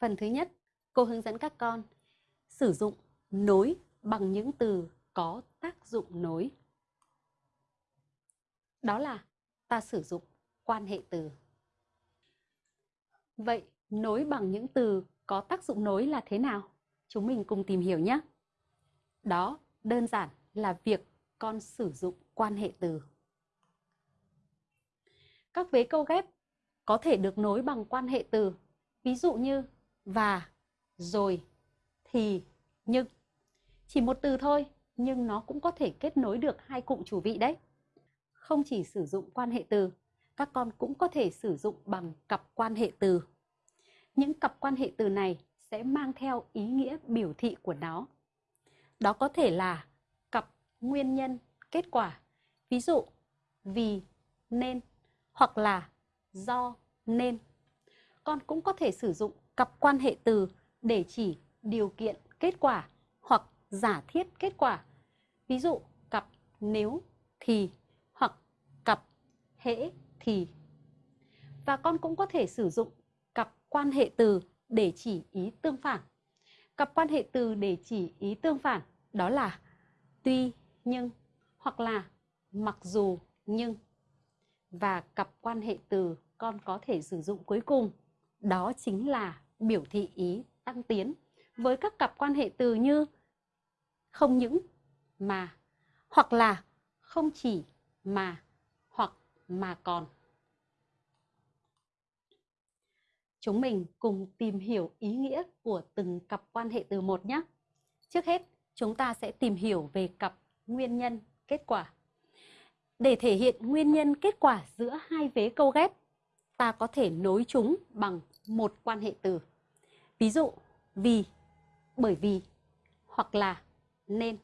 Phần thứ nhất, cô hướng dẫn các con sử dụng nối bằng những từ có tác dụng nối. Đó là ta sử dụng quan hệ từ. Vậy nối bằng những từ có tác dụng nối là thế nào? Chúng mình cùng tìm hiểu nhé. Đó đơn giản là việc con sử dụng quan hệ từ. Các vế câu ghép có thể được nối bằng quan hệ từ, ví dụ như và, rồi, thì, nhưng. Chỉ một từ thôi, nhưng nó cũng có thể kết nối được hai cụm chủ vị đấy. Không chỉ sử dụng quan hệ từ, các con cũng có thể sử dụng bằng cặp quan hệ từ. Những cặp quan hệ từ này sẽ mang theo ý nghĩa biểu thị của nó. Đó có thể là cặp nguyên nhân, kết quả. Ví dụ, vì, nên hoặc là do, nên. Con cũng có thể sử dụng cặp quan hệ từ để chỉ điều kiện kết quả hoặc giả thiết kết quả. Ví dụ, cặp nếu thì hoặc cặp hễ thì. Và con cũng có thể sử dụng cặp quan hệ từ để chỉ ý tương phản. Cặp quan hệ từ để chỉ ý tương phản đó là tuy, nhưng hoặc là mặc dù, nhưng. Và cặp quan hệ từ con có thể sử dụng cuối cùng đó chính là biểu thị ý tăng tiến với các cặp quan hệ từ như không những mà hoặc là không chỉ mà hoặc mà còn. Chúng mình cùng tìm hiểu ý nghĩa của từng cặp quan hệ từ một nhé. Trước hết, chúng ta sẽ tìm hiểu về cặp nguyên nhân kết quả. Để thể hiện nguyên nhân kết quả giữa hai vế câu ghép, ta có thể nối chúng bằng một quan hệ từ. Ví dụ, vì, bởi vì hoặc là nên.